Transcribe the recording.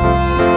Música